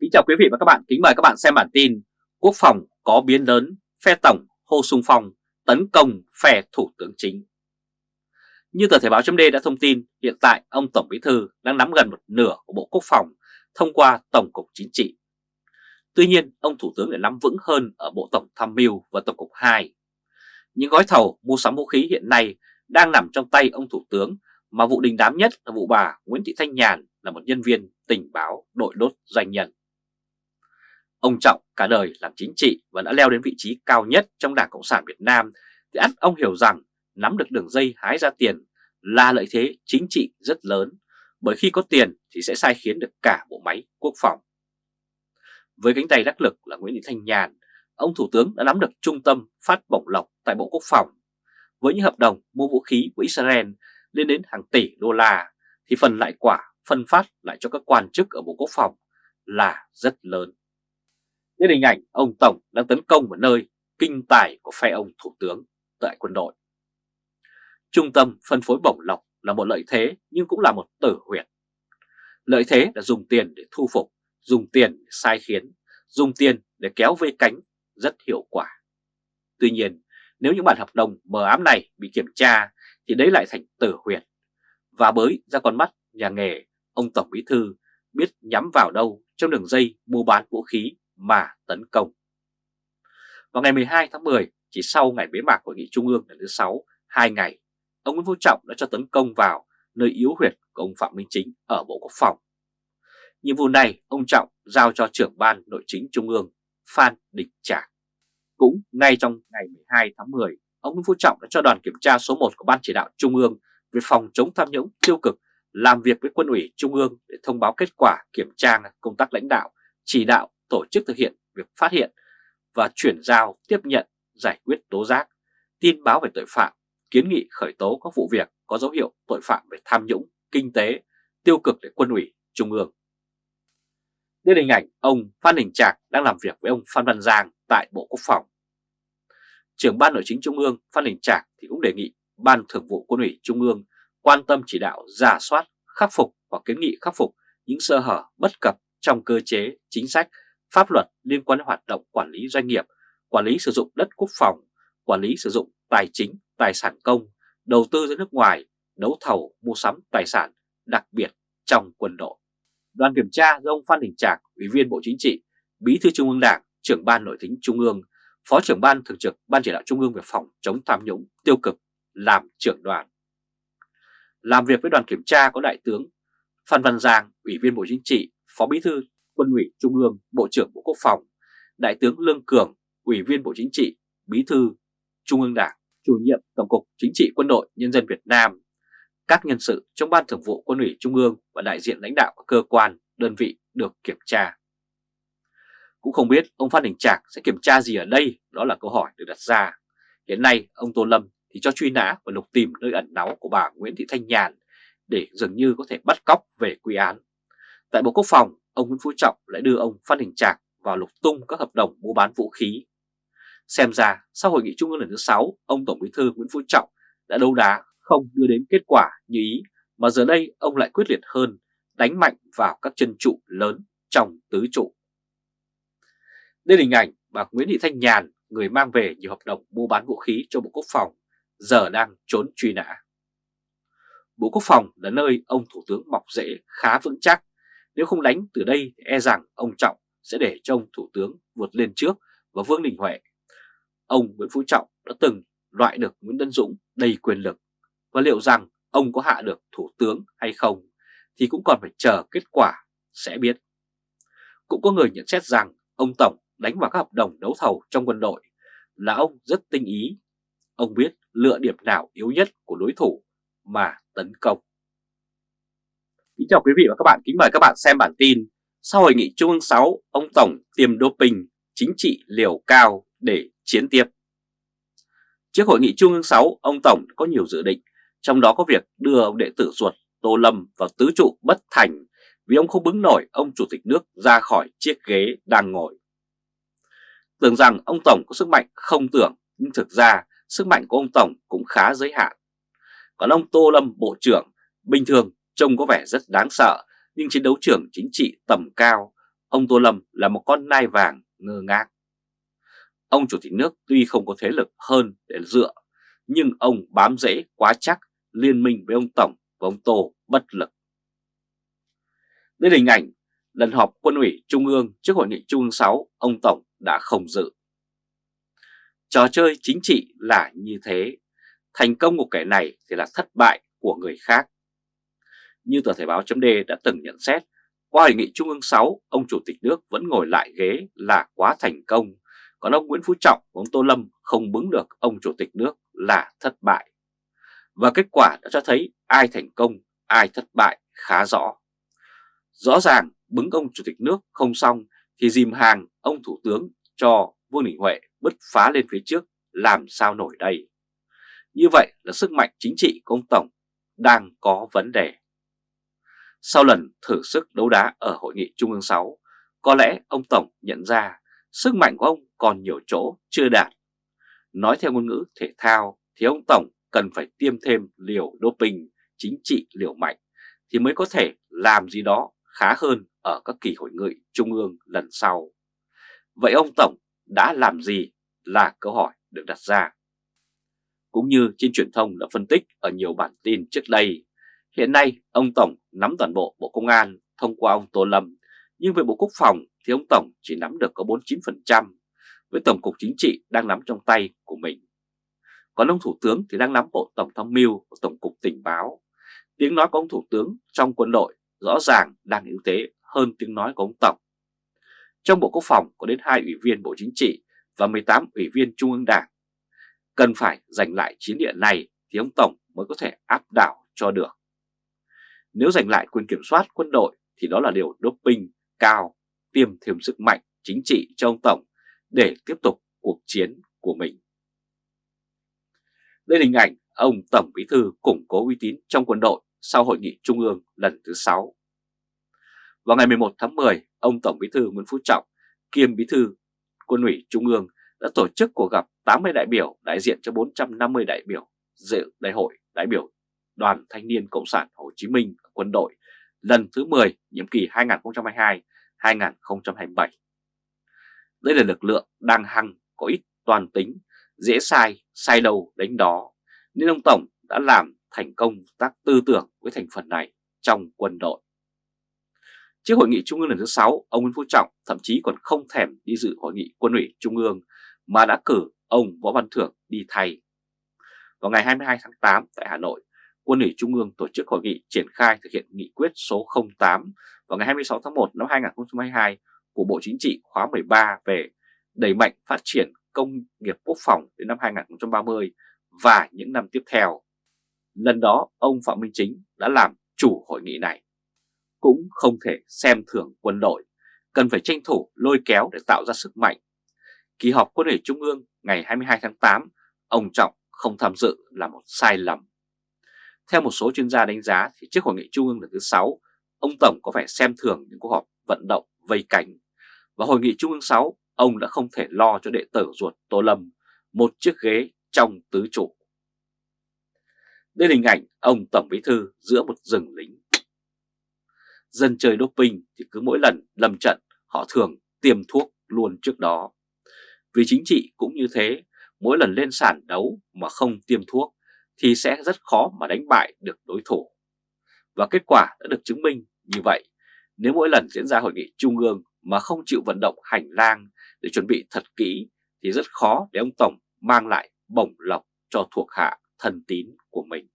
Kính chào quý vị và các bạn, kính mời các bạn xem bản tin Quốc phòng có biến lớn, phe tổng hồ sung phong, tấn công phe thủ tướng chính. Như tờ Thể báo chấm đã thông tin, hiện tại ông Tổng Bí Thư đang nắm gần một nửa của Bộ Quốc phòng thông qua Tổng cục Chính trị. Tuy nhiên, ông Thủ tướng lại nắm vững hơn ở Bộ Tổng Tham mưu và Tổng cục 2 Những gói thầu mua sắm vũ khí hiện nay đang nằm trong tay ông Thủ tướng mà vụ đình đám nhất là vụ bà Nguyễn Thị Thanh Nhàn là một nhân viên tình báo đội đốt doanh nhân. Ông Trọng cả đời làm chính trị và đã leo đến vị trí cao nhất trong Đảng Cộng sản Việt Nam thì ắt ông hiểu rằng nắm được đường dây hái ra tiền là lợi thế chính trị rất lớn bởi khi có tiền thì sẽ sai khiến được cả bộ máy quốc phòng. Với cánh tay đắc lực là Nguyễn Thị Thanh Nhàn, ông Thủ tướng đã nắm được trung tâm phát bổng lộc tại Bộ Quốc phòng. Với những hợp đồng mua vũ khí của Israel lên đến hàng tỷ đô la thì phần lại quả phân phát lại cho các quan chức ở Bộ Quốc phòng là rất lớn đến hình ảnh ông Tổng đang tấn công vào nơi kinh tài của phe ông Thủ tướng tại quân đội. Trung tâm phân phối bổng lộc là một lợi thế nhưng cũng là một tử huyệt. Lợi thế là dùng tiền để thu phục, dùng tiền để sai khiến, dùng tiền để kéo vây cánh rất hiệu quả. Tuy nhiên, nếu những bản hợp đồng mờ ám này bị kiểm tra thì đấy lại thành tử huyệt. Và bới ra con mắt nhà nghề, ông Tổng Bí Thư biết nhắm vào đâu trong đường dây mua bán vũ khí mà tấn công. Vào ngày 12 tháng 10, chỉ sau ngày bế mạc hội nghị trung ương lần thứ 6, 2 ngày, ông Nguyễn Phú Trọng đã cho tấn công vào nơi yếu huyệt của ông Phạm Minh Chính ở Bộ Quốc phòng. Nhiệm vụ này ông Trọng giao cho trưởng ban nội chính trung ương Phan Đình Trạc. Cũng ngay trong ngày 12 tháng 10, ông Nguyễn Phú Trọng đã cho đoàn kiểm tra số 1 của Ban chỉ đạo Trung ương về phòng chống tham nhũng tiêu cực làm việc với quân ủy Trung ương để thông báo kết quả kiểm tra công tác lãnh đạo, chỉ đạo tổ chức thực hiện việc phát hiện và chuyển giao tiếp nhận giải quyết tố giác, tin báo về tội phạm, kiến nghị khởi tố các vụ việc có dấu hiệu tội phạm về tham nhũng, kinh tế, tiêu cực để quân ủy Trung ương. Đây là hình ảnh ông Phan Đình Trạc đang làm việc với ông Phan Văn Giang tại Bộ Quốc phòng. Trưởng Ban Nội chính Trung ương Phan Đình Trạc thì cũng đề nghị Ban Thường vụ Quân ủy Trung ương quan tâm chỉ đạo giả soát, khắc phục hoặc kiến nghị khắc phục những sơ hở bất cập trong cơ chế, chính sách, pháp luật liên quan đến hoạt động quản lý doanh nghiệp, quản lý sử dụng đất quốc phòng, quản lý sử dụng tài chính, tài sản công, đầu tư ra nước ngoài, đấu thầu, mua sắm tài sản, đặc biệt trong quân đội. Đoàn kiểm tra do ông Phan Đình Trạc, Ủy viên Bộ Chính trị, Bí thư Trung ương Đảng, trưởng ban nội chính Trung ương, Phó trưởng ban thường trực Ban chỉ đạo Trung ương về phòng chống tham nhũng tiêu cực làm trưởng đoàn. Làm việc với đoàn kiểm tra có Đại tướng Phan Văn Giang, Ủy viên Bộ Chính trị, Phó Bí thư Quân ủy Trung ương, Bộ trưởng Bộ Quốc phòng, Đại tướng Lương Cường, Ủy viên Bộ Chính trị, Bí thư Trung ương Đảng, Chủ nhiệm Tổng cục Chính trị Quân đội Nhân dân Việt Nam, các nhân sự trong Ban Thường vụ Quân ủy Trung ương và đại diện lãnh đạo các cơ quan, đơn vị được kiểm tra. Cũng không biết ông Phan Đình Trạc sẽ kiểm tra gì ở đây, đó là câu hỏi được đặt ra. Hiện nay ông Tô Lâm thì cho truy nã và lục tìm nơi ẩn náu của bà Nguyễn Thị Thanh Nhàn để dường như có thể bắt cóc về quy án. Tại Bộ Quốc phòng, ông Nguyễn Phú Trọng lại đưa ông Phan Đình Trạc vào lục tung các hợp đồng mua bán vũ khí. Xem ra, sau hội nghị trung ương lần thứ 6, ông Tổng Bí thư Nguyễn Phú Trọng đã đấu đá không đưa đến kết quả như ý, mà giờ đây ông lại quyết liệt hơn, đánh mạnh vào các chân trụ lớn trong tứ trụ. Đây là hình ảnh bà Nguyễn Thị Thanh Nhàn, người mang về nhiều hợp đồng mua bán vũ khí cho Bộ Quốc phòng, giờ đang trốn truy nã. Bộ Quốc phòng là nơi ông Thủ tướng mọc rễ khá vững chắc, nếu không đánh, từ đây e rằng ông Trọng sẽ để cho ông Thủ tướng vượt lên trước và Vương Đình Huệ. Ông Nguyễn Phú Trọng đã từng loại được Nguyễn Tân Dũng đầy quyền lực và liệu rằng ông có hạ được Thủ tướng hay không thì cũng còn phải chờ kết quả sẽ biết. Cũng có người nhận xét rằng ông Tổng đánh vào các hợp đồng đấu thầu trong quân đội là ông rất tinh ý. Ông biết lựa điểm nào yếu nhất của đối thủ mà tấn công. Kính chào quý vị và các bạn, kính mời các bạn xem bản tin Sau hội nghị Trung ương 6, ông Tổng tiêm doping chính trị liều cao để chiến tiếp Trước hội nghị Trung ương 6, ông Tổng có nhiều dự định, trong đó có việc đưa ông đệ tử ruột Tô Lâm vào tứ trụ bất thành vì ông không bứng nổi ông Chủ tịch nước ra khỏi chiếc ghế đang ngồi. Tưởng rằng ông Tổng có sức mạnh không tưởng, nhưng thực ra sức mạnh của ông Tổng cũng khá giới hạn. Còn ông Tô Lâm Bộ trưởng bình thường trông có vẻ rất đáng sợ nhưng chiến đấu trưởng chính trị tầm cao ông Tô Lâm là một con nai vàng ngơ ngác. Ông Chủ tịch nước tuy không có thế lực hơn để dựa, nhưng ông bám rễ quá chắc liên minh với ông Tổng và ông Tô bất lực. Đây là hình ảnh lần họp quân ủy Trung ương trước hội nghị Trung ương 6, ông Tổng đã không dự. Trò chơi chính trị là như thế, thành công của kẻ này thì là thất bại của người khác. Như tờ Thể báo chấm đã từng nhận xét, qua hội nghị Trung ương 6, ông Chủ tịch nước vẫn ngồi lại ghế là quá thành công, còn ông Nguyễn Phú Trọng và ông Tô Lâm không bứng được ông Chủ tịch nước là thất bại. Và kết quả đã cho thấy ai thành công, ai thất bại khá rõ. Rõ ràng bứng ông Chủ tịch nước không xong thì dìm hàng ông Thủ tướng cho Vương Đình Huệ bứt phá lên phía trước làm sao nổi đây. Như vậy là sức mạnh chính trị của ông Tổng đang có vấn đề. Sau lần thử sức đấu đá ở Hội nghị Trung ương 6, có lẽ ông Tổng nhận ra sức mạnh của ông còn nhiều chỗ chưa đạt. Nói theo ngôn ngữ thể thao thì ông Tổng cần phải tiêm thêm liều doping chính trị liều mạnh thì mới có thể làm gì đó khá hơn ở các kỳ hội nghị trung ương lần sau. Vậy ông Tổng đã làm gì là câu hỏi được đặt ra. Cũng như trên truyền thông đã phân tích ở nhiều bản tin trước đây, hiện nay ông Tổng nắm toàn bộ Bộ Công an thông qua ông Tô Lâm, nhưng về Bộ Quốc phòng thì ông Tổng chỉ nắm được có 49%, với Tổng cục Chính trị đang nắm trong tay của mình. Còn ông Thủ tướng thì đang nắm Bộ Tổng tham mưu của Tổng cục Tình báo. Tiếng nói của ông Thủ tướng trong quân đội rõ ràng đang ưu thế hơn tiếng nói của ông Tổng. Trong Bộ Quốc phòng có đến hai ủy viên Bộ Chính trị và 18 ủy viên Trung ương Đảng. Cần phải giành lại chiến địa này thì ông Tổng mới có thể áp đảo cho được. Nếu giành lại quyền kiểm soát quân đội thì đó là điều doping cao, tiêm thêm sức mạnh chính trị cho ông Tổng để tiếp tục cuộc chiến của mình. Đây là hình ảnh ông Tổng Bí Thư củng cố uy tín trong quân đội sau hội nghị trung ương lần thứ 6. Vào ngày 11 tháng 10, ông Tổng Bí Thư Nguyễn Phú Trọng, kiêm Bí Thư Quân ủy Trung ương đã tổ chức cuộc gặp 80 đại biểu đại diện cho 450 đại biểu dự đại hội đại biểu Đoàn Thanh niên Cộng sản Hồ Chí Minh quân đội lần thứ 10 nhiệm kỳ 2022-2027. Đây là lực lượng đang hăng, có ít toàn tính, dễ sai, sai đầu đánh đó, nên ông Tổng đã làm thành công tác tư tưởng với thành phần này trong quân đội. Trước hội nghị Trung ương lần thứ 6, ông Nguyễn Phú Trọng thậm chí còn không thèm đi dự hội nghị quân ủy Trung ương mà đã cử ông Võ Văn Thưởng đi thay. Vào ngày 22 tháng 8 tại Hà Nội, quân ủy Trung ương tổ chức hội nghị triển khai thực hiện nghị quyết số 08 vào ngày 26 tháng 1 năm 2022 của Bộ Chính trị khóa 13 về đẩy mạnh phát triển công nghiệp quốc phòng đến năm 2030 và những năm tiếp theo. Lần đó, ông Phạm Minh Chính đã làm chủ hội nghị này cũng không thể xem thường quân đội, cần phải tranh thủ lôi kéo để tạo ra sức mạnh. Kỳ họp quân ủy Trung ương ngày 22 tháng 8, ông Trọng không tham dự là một sai lầm. Theo một số chuyên gia đánh giá thì trước hội nghị Trung ương lần thứ 6, ông Tổng có vẻ xem thường những cuộc họp vận động vây cánh. Và hội nghị Trung ương 6, ông đã không thể lo cho đệ tử ruột Tô Lâm một chiếc ghế trong tứ trụ. Đây là hình ảnh ông Tổng Bí Thư giữa một rừng lính dân chơi doping thì cứ mỗi lần lâm trận họ thường tiêm thuốc luôn trước đó. Vì chính trị cũng như thế, mỗi lần lên sàn đấu mà không tiêm thuốc thì sẽ rất khó mà đánh bại được đối thủ. Và kết quả đã được chứng minh như vậy. Nếu mỗi lần diễn ra hội nghị trung ương mà không chịu vận động hành lang để chuẩn bị thật kỹ thì rất khó để ông Tổng mang lại bổng lộc cho thuộc hạ thân tín của mình.